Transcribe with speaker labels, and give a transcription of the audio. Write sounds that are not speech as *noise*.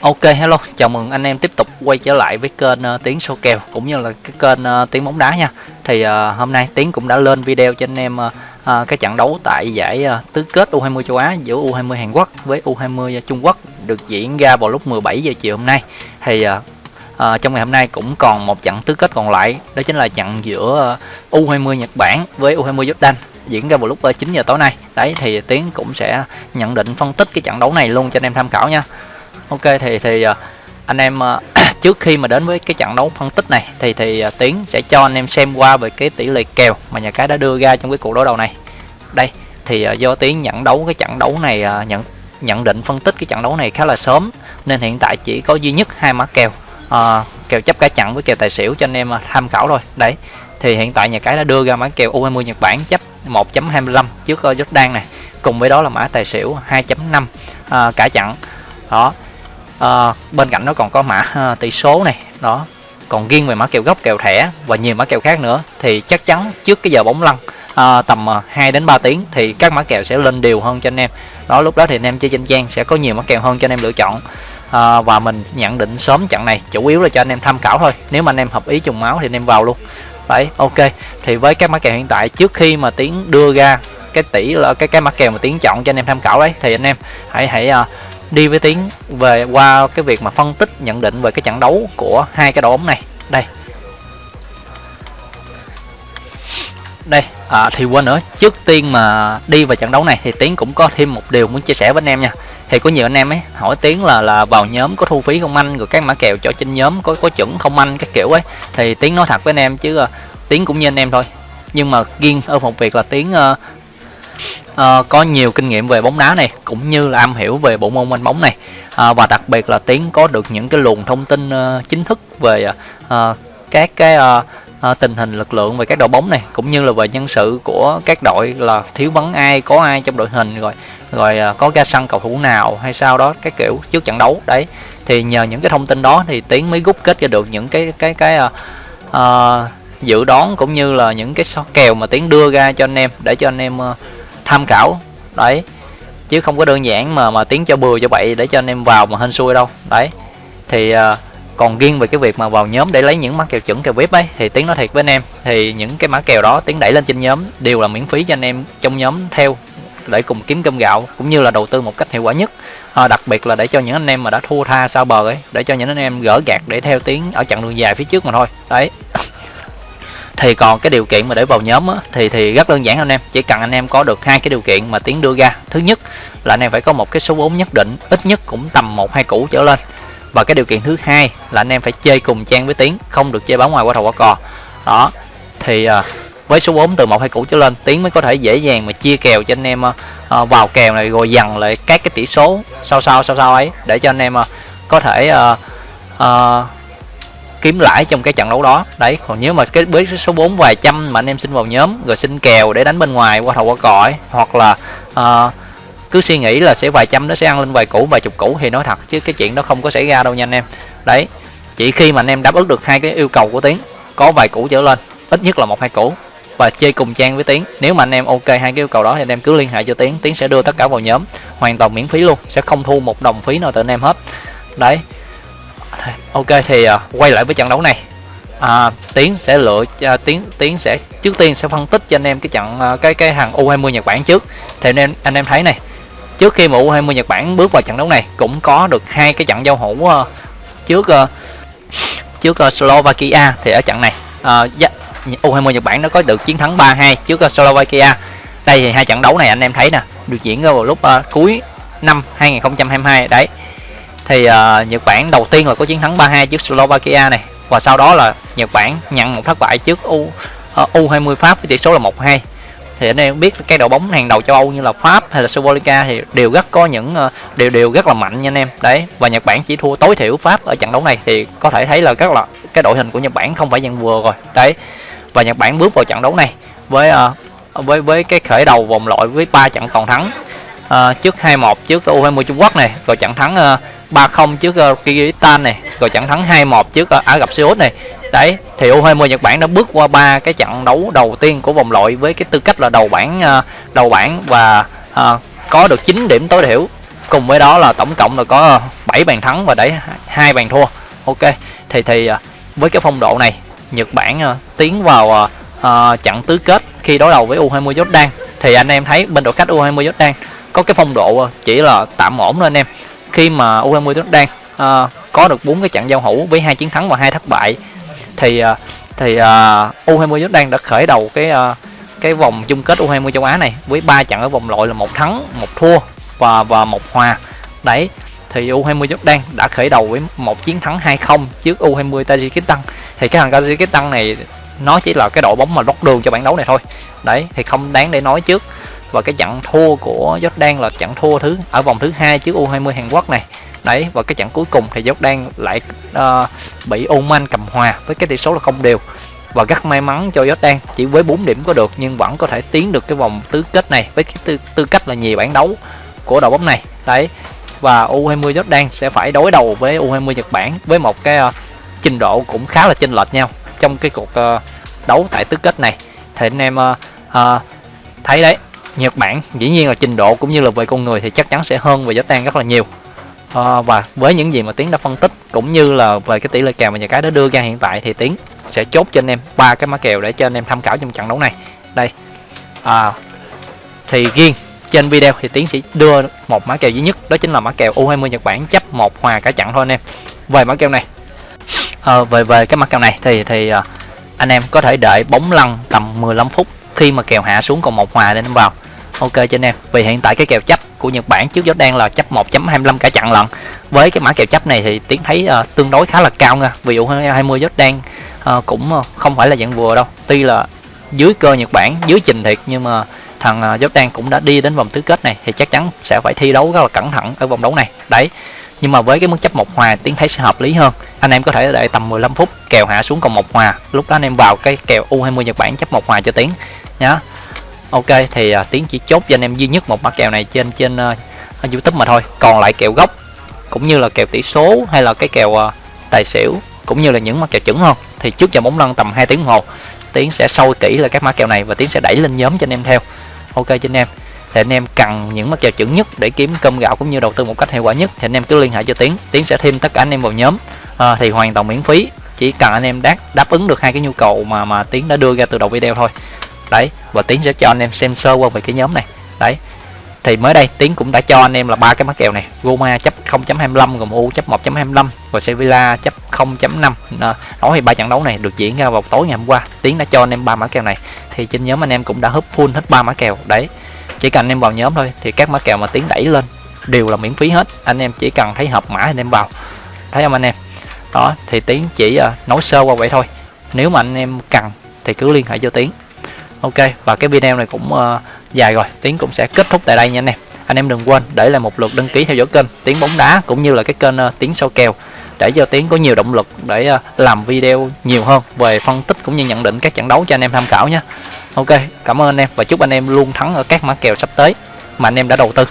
Speaker 1: Ok hello, chào mừng anh em tiếp tục quay trở lại với kênh ờ, uh, Tiến số kèo cũng như là cái kênh ờ, uh, Tiến bóng đá nha. Thì uh, hôm nay Tiến cũng đã lên video cho anh em uh, uh, cái trận đấu tại giải uh, tứ kết U20 châu Á giữa U20 Hàn Quốc với U20 Trung Quốc được diễn ra vào lúc 17 giờ chiều hôm nay. Thì uh, uh, trong ngày hôm nay cũng còn một trận tứ kết còn lại, đó chính là trận giữa uh, U20 Nhật Bản với U20 Jordan diễn ra vào lúc 9 giờ tối nay. Đấy thì Tiến cũng sẽ nhận định phân tích cái trận đấu này luôn cho anh em tham khảo nha ok thì thì à, anh em à, *clears throat* trước khi mà đến với cái trận đấu phân tích này thì thì à, tiến sẽ cho anh em xem qua về cái tỷ lệ kèo mà nhà cái đã đưa ra trong cái cuộc đối đầu này. Đây thì do tiến nhận đấu cái trận đấu này nhận nhận định phân tích cái trận đấu này khá là sớm nên hiện tại chỉ có duy nhất hai mã kèo à, kèo chấp cả trận với kèo tài xỉu cho anh em tham khảo thôi. Đấy thì hiện tại nhà cái đã đưa ra mã kèo U20 Nhật Bản chấp 1.25 trước Jordan này cùng với đó là mã tài xỉu 2.5 à, cả trận. Đó à, bên cạnh nó còn có mã à, tỷ số này đó. Còn riêng về mã kèo gốc kèo thẻ và nhiều mã kèo khác nữa thì chắc chắn trước cái giờ bóng lăn à, tầm 2 đến 3 tiếng thì các mã kèo sẽ lên đều hơn cho anh em. Đó lúc đó thì anh em chơi trên trang sẽ có nhiều mã kèo hơn cho anh em lựa chọn. À, và mình nhận định sớm trận này chủ yếu là cho anh em tham khảo thôi. Nếu mà anh em hợp ý trùng máu thì anh em vào luôn. Đấy ok. Thì với các mã kèo hiện tại trước khi mà tiến đưa ra cái tỷ là cái cái mã kèo mà tiến chọn cho anh em tham khảo đấy thì anh em hãy hãy uh, đi với tiếng về qua cái việc mà phân tích nhận định về cái trận đấu của hai cái đội bóng này. Đây. Đây à, thì quên nữa trước tiên mà đi vào trận đấu này thì tiến cũng có thêm một điều muốn chia sẻ với anh em nha. Thì có nhiều anh em ấy hỏi tiến là là vào nhóm có thu phí không anh rồi các mã kèo cho trên nhóm có có chuẩn không anh cái kiểu ấy. Thì tiến nói thật với anh em chứ uh, tiến cũng như anh em thôi. Nhưng mà riêng ở một việc là tiến uh, uh, có nhiều kinh nghiệm về bóng đá này cũng như là am hiểu về bộ môn anh bóng này. Uh, và đặc biệt là tiến có được những cái luồng thông tin uh, chính thức về uh, các cái uh, uh, tình hình lực lượng về các đội bóng này cũng như là về nhân sự của các đội là thiếu vắng ai có ai trong đội hình rồi rồi uh, có ra sân cầu thủ nào hay sao đó cái kiểu trước trận đấu đấy. Thì nhờ những cái thông tin đó thì tiến mới rút kết ra được những cái cái cái uh, uh, dự đoán cũng như là những cái số kèo mà tiến đưa ra cho anh em để cho anh em uh, tham khảo. Đấy. Chứ không có đơn giản mà mà tiến cho bừa cho bậy để cho anh em vào mà hên xui đâu. Đấy. Thì uh, còn riêng về cái việc mà vào nhóm để lấy những mã kèo chuẩn kèo vip ấy thì tiến nói thiệt với anh em thì những cái mã kèo đó tiến đẩy lên trên nhóm đều là miễn phí cho anh em trong nhóm theo để cùng kiếm cơm gạo cũng như là đầu tư một cách hiệu quả nhất. À, đặc biệt là để cho những anh em mà đã thua tha sau bờ ấy để cho những anh em gỡ gạt để theo tiếng ở chặng đường dài phía trước mà thôi. Đấy thì còn cái điều kiện mà để vào nhóm á, thì thì rất đơn giản anh em. Chỉ cần anh em có được hai cái điều kiện mà tiến đưa ra. Thứ nhất là anh em phải có một cái số vốn nhất định ít nhất cũng tầm một hai củ trở lên. Và cái điều kiện thứ hai là anh em phải chơi cùng trang với tiến không được chơi bóng ngoài qua thầu qua cò. Đó thì à, với số vốn từ một hai củ trở lên tiến mới có thể dễ dàng mà chia kèo cho anh em à, à vào kèo này rồi dằn lại các cái tỷ số sau sau sau sau ấy để cho anh em à, có thể à, à, kiếm lãi trong cái trận đấu đó. Đấy còn nếu mà cái bế số 4 vài trăm mà anh em xin vào nhóm rồi xin kèo để đánh bên ngoài qua thầu qua cõi hoặc là uh, cứ suy nghĩ là sẽ vài trăm nó sẽ ăn lên vài củ vài chục củ thì nói thật chứ cái chuyện đó không có xảy ra đâu nha anh em. Đấy chỉ khi mà anh em đáp ứng được hai cái yêu cầu của tiến có vài củ trở lên ít nhất là một hai củ và chơi cùng trang với tiến. Nếu mà anh em ok hai cái yêu cầu đó thì anh em cứ liên hệ cho tiến tiến sẽ đưa tất cả vào nhóm hoàn toàn miễn phí luôn sẽ không thu một đồng phí nào từ anh em hết. Đấy ok thì uh, quay lại với trận đấu này. À, tiến sẽ lựa uh, tiến tiến sẽ trước tiên sẽ phân tích cho anh em cái trận uh, cái cái hàng U20 Nhật Bản trước. Thì anh em anh em thấy này trước khi mà U20 Nhật Bản bước vào trận đấu này cũng có được hai cái trận giao hữu uh, trước uh, trước uh, Slovakia thì ở trận này dạ, U20 Nhật Bản nó có được chiến thắng 3-2 trước uh, Slovakia. Đây thì hai trận đấu này anh em thấy nè được diễn ra vào lúc uh, cuối năm 2022 đấy thì uh, Nhật Bản đầu tiên là có chiến thắng 3-2 trước Slovakia này. Và sau đó là Nhật Bản nhận một thất bại trước U ờ, uh, U20 Pháp với tỷ số là 1-2 thì anh em biết cái đội bóng hàng đầu châu Âu như là Pháp hay là Slovakia thì đều rất có những uh, đều đều rất là mạnh nha anh em. Đấy và Nhật Bản chỉ thua tối thiểu Pháp ở trận đấu này thì có thể thấy là các là cái đội hình của Nhật Bản không phải dạng vừa rồi. Đấy và Nhật Bản bước vào trận đấu này với uh, với với cái khởi đầu vòng loại với ba trận toàn thắng uh, trước 2-1 trước U20 Trung Quốc này. Rồi trận thắng uh, 3-0 trước ờ, uh, Kyrgyzstan này rồi trận thắng 2-1 trước uh, Ả Rập Xê Út này. Đấy thì U20 Nhật Bản đã bước qua ba cái trận đấu đầu tiên của vòng loại với cái tư cách là đầu bảng uh, đầu bảng và uh, có được 9 điểm tối thiểu. Cùng với đó là tổng cộng là có 7 bàn thắng và đẩy hai bàn thua. Ok thì thì với cái phong độ này Nhật Bản tiến vào uh, trận tứ kết khi đối đầu với U20 Jordan. Thì anh em thấy bên đội khách U20 Jordan có cái phong độ chỉ là tạm ổn thôi anh em khi mà U20 Jordan uh, có được bốn cái trận giao hữu với hai chiến thắng và hai thất bại thì uh, thì uh, U20 Jordan đã khởi đầu cái uh, cái vòng chung kết U20 châu Á này với ba trận ở vòng loại là một thắng, một thua và và một hòa. Đấy, thì U20 Jordan đã khởi đầu với một chiến thắng 2-0 trước U20 Tajikistan. Thì cái thằng Tajikistan này nó chỉ là cái đội bóng mà lót đường cho bản đấu này thôi. Đấy, thì không đáng để nói trước. Và cái trận thua của Jordan là trận thua thứ ở vòng thứ hai trước U20 Hàn Quốc này. Đấy, và cái trận cuối cùng thì Jordan lại uh, bị Oman cầm hòa với cái tỷ số là không đều. Và rất may mắn cho Jordan chỉ với 4 điểm có được nhưng vẫn có thể tiến được cái vòng tứ kết này với cái tư, tư cách là nhiều bản đấu của đội bóng này. Đấy và U20 Jordan sẽ phải đối đầu với U20 Nhật Bản với một cái uh, trình độ cũng khá là chênh lệch nhau trong cái cuộc uh, đấu tại tứ kết này. Thì anh em uh, uh, thấy đấy Nhật Bản. Dĩ nhiên là trình độ cũng như là về con người thì chắc chắn sẽ hơn về Jordan rất là nhiều. À, và với những gì mà tiến đã phân tích cũng như là về cái tỷ lệ kèo mà nhà cái đã đưa ra hiện tại thì tiến sẽ chốt cho anh em ba cái mã kèo để cho anh em tham khảo trong trận đấu này. Đây. À, thì riêng trên video thì tiến sẽ đưa một mã kèo duy nhất đó chính là mã kèo U20 Nhật Bản chấp một hòa cả trận thôi anh em. Về mã kèo này. À, về về cái mã kèo này thì thì à, anh em có thể đợi bóng lăn tầm 15 phút khi mà kèo hạ xuống còn một hòa để anh vào ok cho anh em. Vì hiện tại cái kèo chấp của Nhật Bản trước đang là chấp 1.25 cả chặn lận. Với cái mã kèo chấp này thì tiến thấy uh, tương đối khá là cao nha. Vì U20 đang uh, cũng ờ, không phải là dạng vừa đâu. Tuy là dưới cơ Nhật Bản dưới trình thiệt nhưng mà thằng uh, đang cũng đã đi đến vòng tứ kết này thì chắc chắn sẽ phải thi đấu rất là cẩn thận ở vòng đấu này. Đấy. Nhưng mà với cái mức chấp một hòa tiến thấy sẽ hợp lý hơn. Anh em có thể đợi tầm 15 phút kèo hạ xuống còn một hòa. Lúc đó anh em vào cái kèo U20 Nhật Bản chấp một hòa cho tiến nhá ok thì à, uh, tiến chỉ chốt cho anh em duy nhất một mã kèo này trên trên uh, youtube mà thôi. Còn lại kèo gốc cũng như là kèo tỷ số hay là cái kèo uh, tài xỉu cũng như là những mã kèo chuẩn không thì trước giờ bóng lăn tầm 2 tiếng đồng hồ. Tiến sẽ sâu kỹ là các mã kèo này và tiến sẽ đẩy lên nhóm cho anh em theo. Ok cho anh em. Thì anh em cần những mã kèo chuẩn nhất để kiếm cơm gạo cũng như đầu tư một cách hiệu quả nhất. Thì anh em cứ liên hệ cho tiến. Tiến sẽ thêm tất cả anh em vào nhóm à, thì hoàn toàn miễn phí. Chỉ cần anh em đáp đáp ứng được hai cái nhu cầu mà mà tiến đã đưa ra từ đầu video thôi đấy và tiến sẽ cho anh em xem sơ qua về cái nhóm này. Đấy thì mới đây tiến cũng đã cho anh em là ba cái mã kèo này. Roma chấp 0.25 gồm U chấp 1.25 và Sevilla chấp 0.5 ờ, nói thì ba trận đấu này được diễn ra vào tối ngày hôm qua tiến đã cho anh em ba mã kèo này. Thì trên nhóm anh em cũng đã húp full hết ba mã kèo. Đấy chỉ cần anh em vào nhóm thôi thì các mã kèo mà tiến đẩy lên đều là miễn phí hết. Anh em chỉ cần thấy hợp mã anh em vào. Thấy không anh em? Đó thì tiến chỉ uh, nói sơ qua vậy thôi. Nếu mà anh em cần thì cứ liên hệ cho tiến ok và cái video này cũng uh, dài rồi. Tiến cũng sẽ kết thúc tại đây nha anh em. Anh em đừng quên để lại một lượt đăng ký theo dõi kênh tiến bóng đá cũng như là cái kênh uh, tiến sâu kèo để cho tiến có nhiều động lực để uh, làm video nhiều hơn về phân tích cũng như nhận định các trận đấu cho anh em tham khảo nhé ok cảm ơn anh em và chúc anh em luôn thắng ở các mã kèo sắp tới mà anh em đã đầu tư.